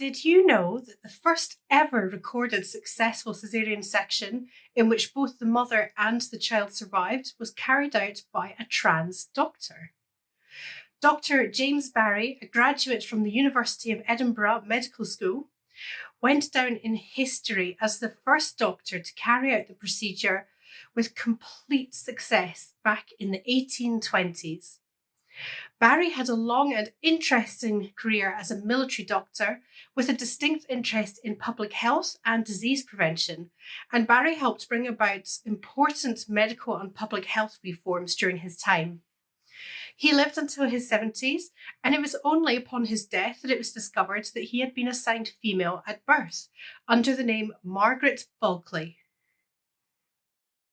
Did you know that the first ever recorded successful caesarean section in which both the mother and the child survived was carried out by a trans doctor? Dr. James Barry, a graduate from the University of Edinburgh Medical School, went down in history as the first doctor to carry out the procedure with complete success back in the 1820s. Barry had a long and interesting career as a military doctor with a distinct interest in public health and disease prevention, and Barry helped bring about important medical and public health reforms during his time. He lived until his 70s, and it was only upon his death that it was discovered that he had been assigned female at birth under the name Margaret Bulkley.